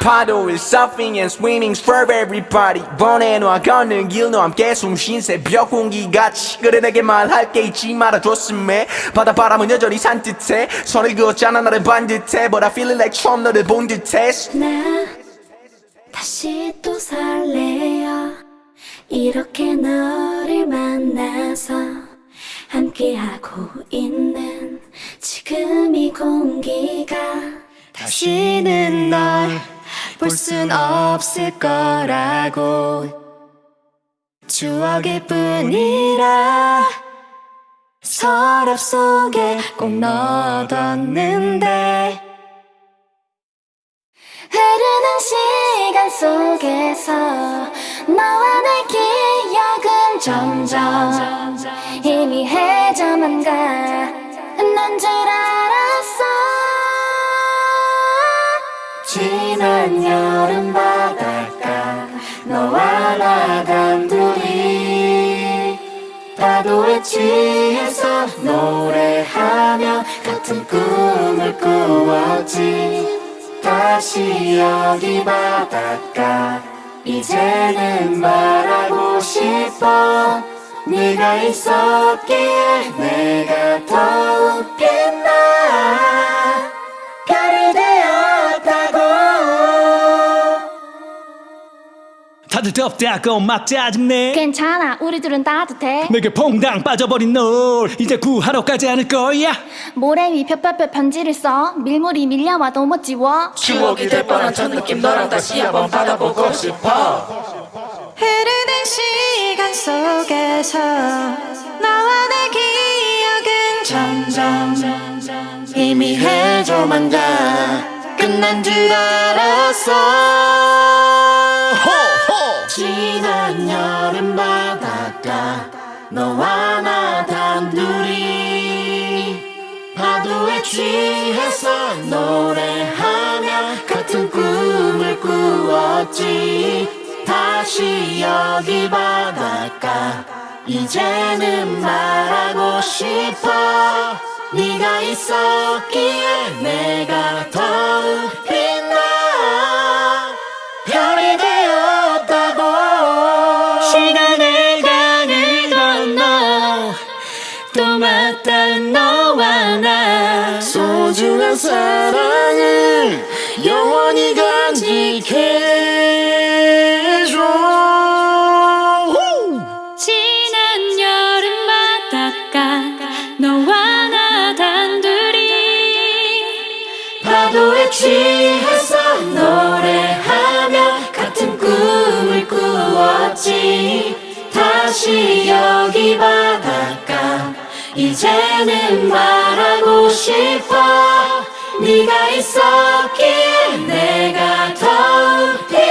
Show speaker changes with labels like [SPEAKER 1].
[SPEAKER 1] 파도일 surfing and swimming's for everybody. 번해놔 걷는 길너 함께 숨쉰 새벽 공기같이 그래 내게 말할 게 있지 말아줬음에. 바다 바람은 여전히 산뜻해. 선을 그었잖아 나를 반듯해. But I feel it like 처음 너를 본 듯해.
[SPEAKER 2] 나 다시 또 설레어. 이렇게 너를 만나서 함께하고 있는 지금 이 공기가
[SPEAKER 3] 다시는 널 볼 순 없을 거라고. 추억일 뿐이라 서랍 속에 꼭 넣어뒀는데.
[SPEAKER 2] 흐르는 시간 속에서 너와 내 기억은 점점. 희미해져만 가난 줄 알
[SPEAKER 3] 지난 여름 바닷가 너와 나 단둘이 파도에 취해서 노래하며 같은 꿈을 꾸었지. 다시 여기 바닷가 이제는 말하고 싶어. 네가 있었기에 내가 더욱 빛나
[SPEAKER 4] 다들 덥다고 막 짜증내.
[SPEAKER 2] 괜찮아 우리들은 따뜻해
[SPEAKER 4] 내게 퐁당 빠져버린 널 이제 구하러 가지 않을 거야.
[SPEAKER 2] 모래 위 펴펴펴 편지를 써. 밀물이 밀려와도 못 지워.
[SPEAKER 5] 추억이 될 뻔한 첫 느낌 너랑 다시 한번 받아보고 싶어.
[SPEAKER 3] 흐르는 시간 속에서 나와 내 기억은 점점 희미해져만 가 끝난 줄 알았어 지난 여름 바닷가 너와 나 단둘이 파도에 취해서 노래하며 같은 꿈을 꾸었지. 다시 여기 바닷가 이제는 말하고 싶어. 네가 있었기에 내가 더욱 소중한 사랑을 영원히 간직해줘.
[SPEAKER 2] 지난 여름 바닷가 너와 나 단둘이
[SPEAKER 3] 파도에 취해서 노래하며 같은 꿈을 꾸었지. 다시 여기 바닷가 이제는 말하고 싶어. 네가 있었기에 내가 더욱